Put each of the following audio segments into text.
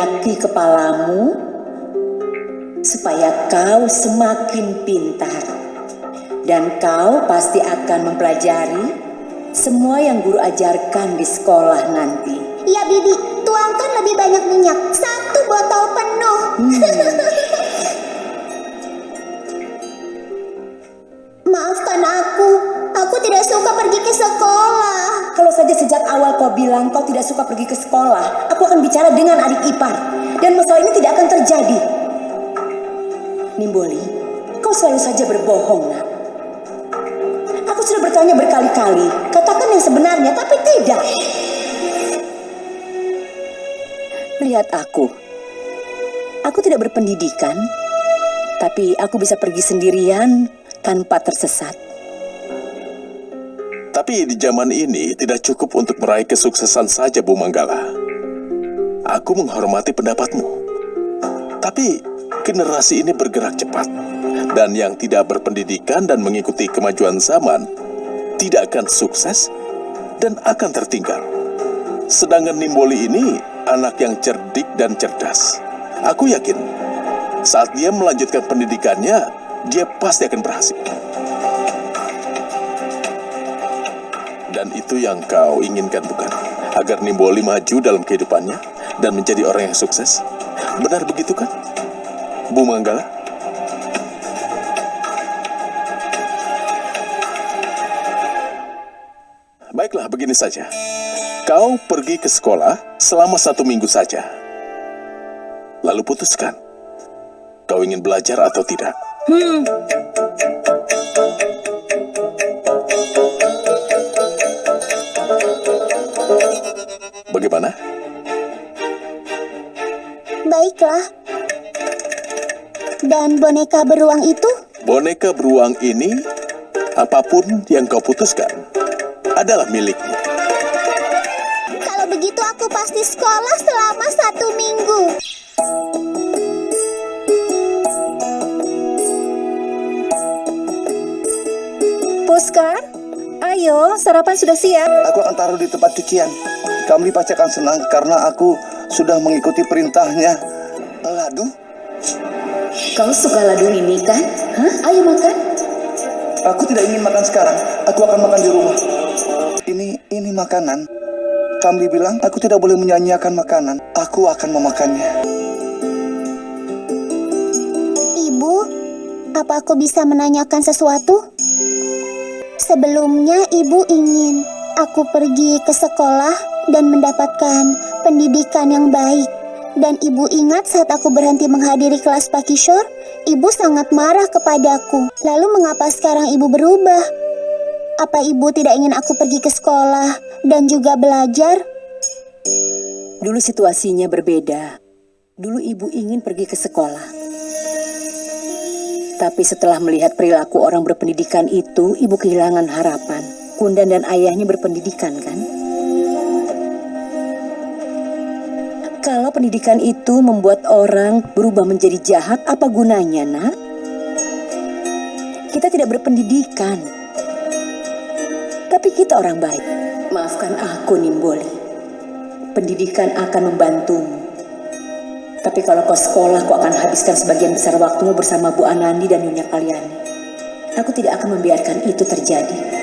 meminyaki kepalamu supaya kau semakin pintar. Dan kau pasti akan mempelajari semua yang guru ajarkan di sekolah nanti. Ya Bibi, tuangkan lebih banyak minyak. Satu botol penuh. Maafkan bilang kau tidak suka pergi ke sekolah, aku akan bicara dengan adik ipar. Dan masalah ini tidak akan terjadi. Nimboli, kau selalu saja berbohong, nak. Aku sudah bertanya berkali-kali, katakan yang sebenarnya, tapi tidak. Lihat aku. Aku tidak berpendidikan, tapi aku bisa pergi sendirian tanpa tersesat. Tapi di zaman ini tidak cukup untuk meraih kesuksesan saja, Bu Manggala. Aku menghormati pendapatmu. Tapi generasi ini bergerak cepat. Dan yang tidak berpendidikan dan mengikuti kemajuan zaman tidak akan sukses dan akan tertinggal. Sedangkan Nimboli ini anak yang cerdik dan cerdas. Aku yakin saat dia melanjutkan pendidikannya, dia pasti akan berhasil. Dan itu yang kau inginkan bukan? Agar Nimboli maju dalam kehidupannya dan menjadi orang yang sukses. Benar begitu kan? Bu Manggala? Baiklah, begini saja. Kau pergi ke sekolah selama satu minggu saja. Lalu putuskan. Kau ingin belajar atau tidak? Hmm, Baiklah. Dan boneka beruang itu? Boneka beruang ini, apa pun yang kau putuskan, adalah milikmu. Kalau begitu aku pasti sekolah selama satu minggu. Puskar, ayo sarapan sudah siap. Aku akan taruh di tempat cucian. Kamli pasti akan senang karena aku sudah mengikuti perintahnya. Ladu? Kau suka ladu ini kan? Hah? Ayo makan. Aku tidak ingin makan sekarang. Aku akan makan di rumah. Ini ini makanan. Kamli bilang aku tidak boleh menyanyiakan makanan. Aku akan memakannya. Ibu, apa aku bisa menanyakan sesuatu? Sebelumnya ibu ingin aku pergi ke sekolah dan mendapatkan pendidikan yang baik. Dan ibu ingat saat aku berhenti menghadiri kelas Pak Kishore, ibu sangat marah kepadaku. Lalu mengapa sekarang ibu berubah? Apa ibu tidak ingin aku pergi ke sekolah dan juga belajar? Dulu situasinya berbeda. Dulu ibu ingin pergi ke sekolah. Tapi setelah melihat perilaku orang berpendidikan itu, ibu kehilangan harapan. Kundan dan ayahnya berpendidikan kan? Kalau pendidikan itu membuat orang berubah menjadi jahat, apa gunanya, nak? Kita tidak berpendidikan. Tapi kita orang baik. Maafkan aku, Nimboli. Pendidikan akan membantumu. Tapi kalau kau sekolah, kau akan habiskan sebagian besar waktumu bersama Bu Anandi dan Nyonya Kaliani. Aku tidak akan membiarkan itu terjadi.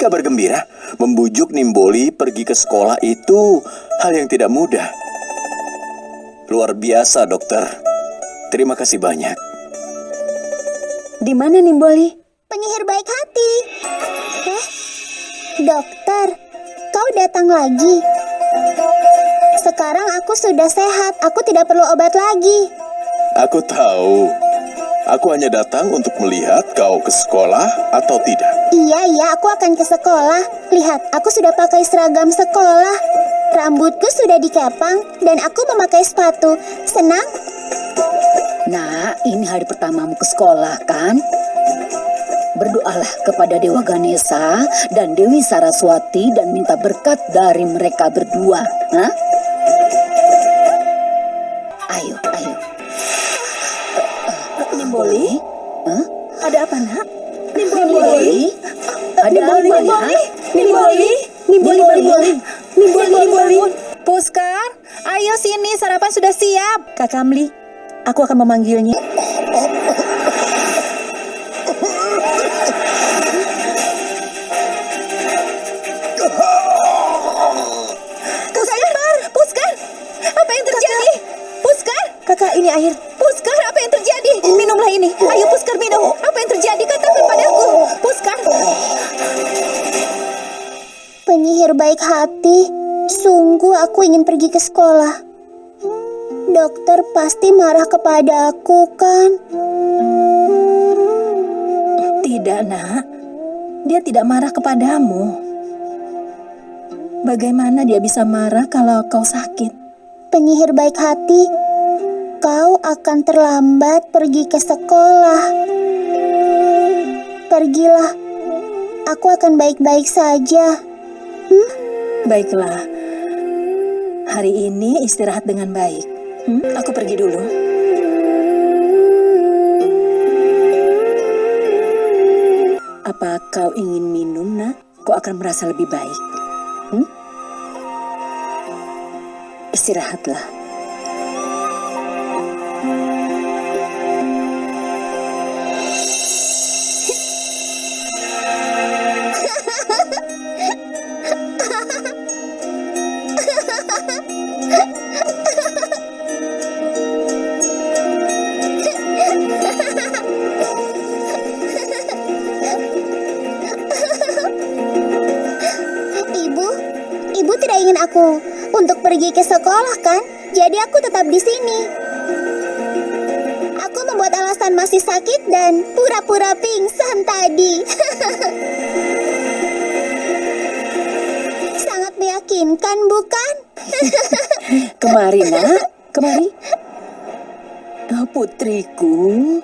Kabar gembira. Membujuk Nimboli pergi ke sekolah itu hal yang tidak mudah. Luar biasa, dokter. Terima kasih banyak. Di mana Nimboli? Penyihir baik hati. Eh, dokter, kau datang lagi. Sekarang aku sudah sehat, aku tidak perlu obat lagi. Aku tahu. Aku hanya datang untuk melihat kau ke sekolah atau tidak. Iya, iya, aku akan ke sekolah. Lihat, aku sudah pakai seragam sekolah. Rambutku sudah dikepang dan aku memakai sepatu. Senang? Nah, ini hari pertamamu ke sekolah kan? Berdoalah kepada Dewa Ganesha dan Dewi Saraswati dan minta berkat dari mereka berdua. Hah? Ayo, ayo. Nimboli? Hah? Ada apa, nak? Nimboli? Ada apa, nak? Nimboli? Nimboli, Nimboli, Nimboli, Nimboli. Puskar, ayo sini sarapan sudah siap. Kak Kamli, aku akan memanggilnya. Kakak, ini air. Puskar, apa yang terjadi? Minumlah ini. Ayo Puskar minum. Apa yang terjadi? Katakan padaku. Puskar. Penyihir baik hati, sungguh aku ingin pergi ke sekolah. Dokter pasti marah kepada aku, kan? Tidak, nak. Dia tidak marah kepadamu. Bagaimana dia bisa marah kalau kau sakit? Penyihir baik hati, kau akan terlambat pergi ke sekolah. Pergilah, aku akan baik-baik saja. Baiklah. Hari ini istirahat dengan baik. Hmm, aku pergi dulu. Apa kau ingin minum, nak? Kau akan merasa lebih baik. Hmm? Istirahatlah. Ke sekolah, kan? Jadi aku tetap di sini. Aku membuat alasan masih sakit dan pura-pura pingsan tadi. Sangat meyakinkan, bukan? Kemari, nak. Kemari. Oh, putriku.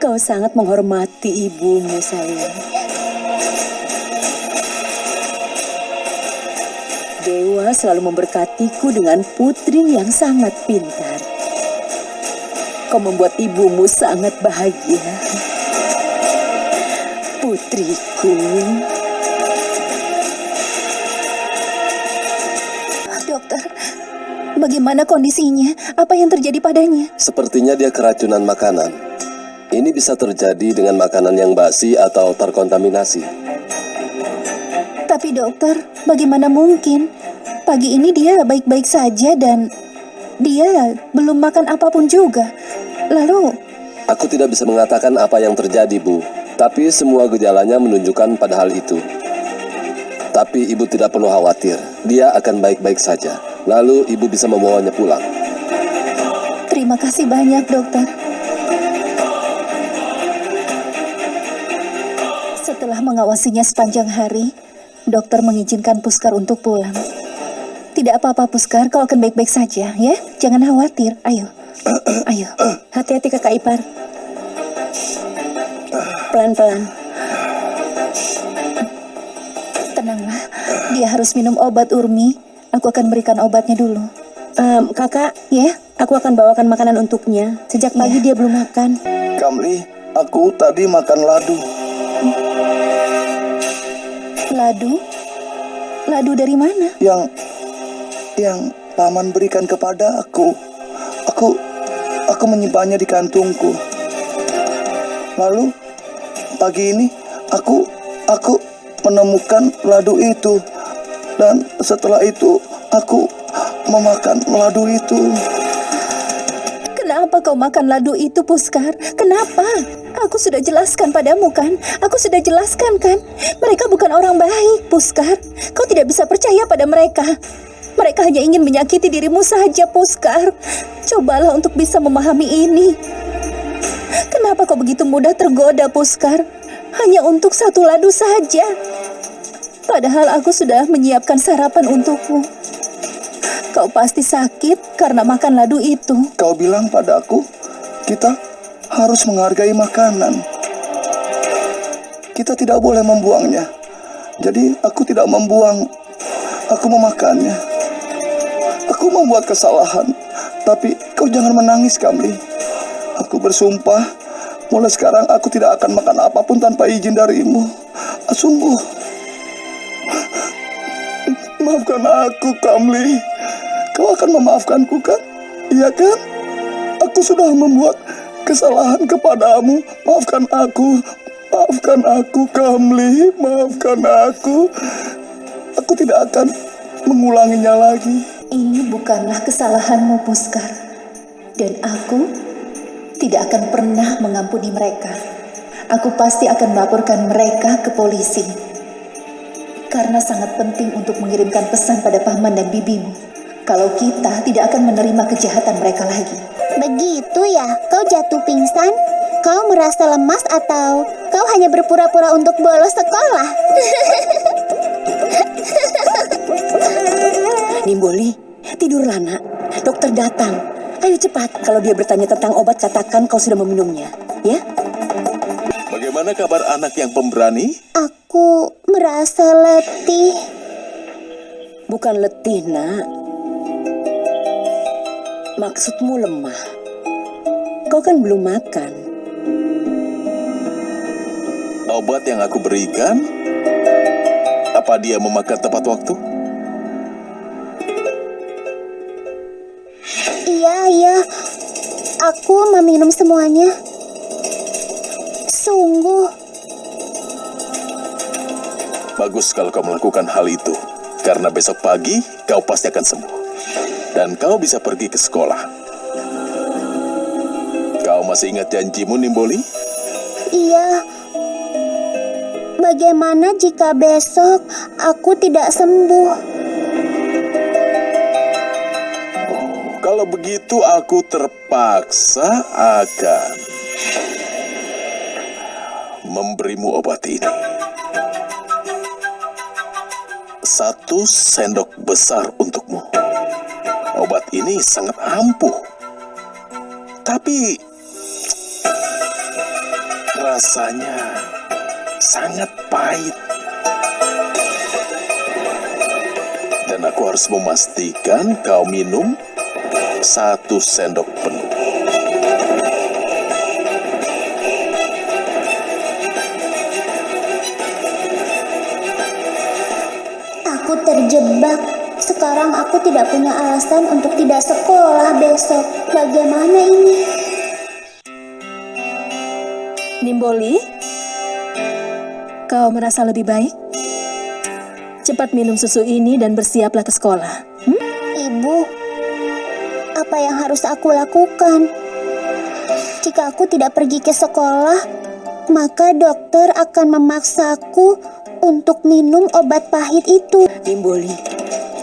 Kau sangat menghormati ibumu, sayang. Dewa selalu memberkatiku dengan putri yang sangat pintar. Kau membuat ibumu sangat bahagia. Putriku. Dokter, bagaimana kondisinya? Apa yang terjadi padanya? Sepertinya dia keracunan makanan. Ini bisa terjadi dengan makanan yang basi atau terkontaminasi. Tapi dokter, bagaimana mungkin? Pagi ini dia baik-baik saja dan dia belum makan apa pun juga. Lalu, Aku tidak bisa mengatakan apa yang terjadi, Bu. Tapi semua gejalanya menunjukkan pada hal itu. Tapi ibu tidak perlu khawatir. Dia akan baik-baik saja. Lalu ibu bisa membawanya pulang. terima kasih banyak dokter. Setelah mengawasinya sepanjang hari, dokter mengizinkan Puskar untuk pulang. Tidak apa-apa Puskar, kau akan baik-baik saja ya. Jangan khawatir. Ayo. Ayo. Hati-hati kakak ipar. Pelan-pelan. Tenanglah. Dia harus minum obat Urmi. Aku akan berikan obatnya dulu. Em, kakak, Ya? aku akan bawakan makanan untuknya. Sejak pagi dia belum makan. Kamli, aku tadi makan ladu. Ladu? Ladu dari mana? yang yang paman berikan kepada aku. Aku aku menyimpannya di kantungku. Lalu pagi ini aku aku menemukan ladu itu dan setelah itu aku memakan ladu itu. Kenapa kau makan ladu itu, Puskar? Kenapa? Aku sudah jelaskan padamu kan? Aku sudah jelaskan kan? Mereka bukan orang baik, Puskar. Kau tidak bisa percaya pada mereka. Mereka hanya ingin menyakiti dirimu saja, Puskar. Cobalah untuk bisa memahami ini. Kenapa kau begitu mudah tergoda, Puskar? Hanya untuk satu ladu saja. Padahal aku sudah menyiapkan sarapan untukmu. Kau pasti sakit karena makan ladu itu. Kau bilang pada aku, kita harus menghargai makanan. Kita tidak boleh membuangnya. Jadi aku tidak membuang. Aku memakannya. Aku membuat kesalahan. Tapi kau jangan menangis, Kamli. Aku bersumpah, mulai sekarang aku tidak akan makan apa pun tanpa izin darimu. Ah, Sungguh. Maafkan aku, Kamli. Kau akan memaafkanku kan? Iya kan? Aku sudah membuat kesalahan kepadamu. Maafkan aku. Maafkan aku, Kamli. Maafkan aku. Aku tidak akan mengulanginya lagi. Ini bukanlah kesalahanmu, Puskar. Dan aku tidak akan pernah mengampuni mereka. Aku pasti akan melaporkan mereka ke polisi. Karena sangat penting untuk mengirimkan pesan pada paman dan bibimu. Kalau kita tidak akan menerima kejahatan mereka lagi. Begitu ya, kau jatuh pingsan? Kau merasa lemas atau kau hanya berpura-pura untuk bolos sekolah? Nimboli, tidurlah nak. Dokter datang. Ayo cepat, kalau dia bertanya tentang obat katakan kau sudah meminumnya. Ya? Bagaimana kabar anak yang pemberani? Aku merasa letih. Bukan letih, nak. Maksudmu lemah. Kau kan belum makan. Obat yang aku berikan, apa dia memakan tepat waktu? Aku meminum semuanya. Sungguh, Bagus kalau kau melakukan hal itu, karena besok pagi kau pasti akan sembuh. Dan kau bisa pergi ke sekolah. Kau masih ingat janjimu, Nimboli? iya. Bagaimana jika besok aku tidak sembuh? Kalau begitu aku terpaksa akan memberimu obat ini. Satu sendok besar untukmu. Obat ini sangat ampuh. Tapi rasanya sangat pahit. Dan aku harus memastikan kau minum satu sendok penuh. Aku terjebak. Sekarang aku tidak punya alasan untuk tidak sekolah besok. Bagaimana ini? Nimboli, kau merasa lebih baik? Cepat minum susu ini dan bersiaplah ke sekolah. Hmm? Ibu, apa yang harus aku lakukan? Jika aku tidak pergi ke sekolah, maka dokter akan memaksaku untuk minum obat pahit itu. Nimboli,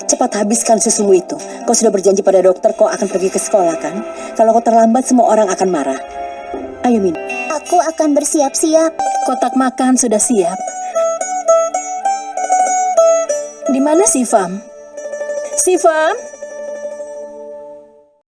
cepat habiskan susumu itu. Kau sudah berjanji pada dokter kau akan pergi ke sekolah kan? Kalau kau terlambat semua orang akan marah. Ayo minum. Aku akan bersiap-siap. Kotak makan sudah siap. Di mana Sifam? Sifam?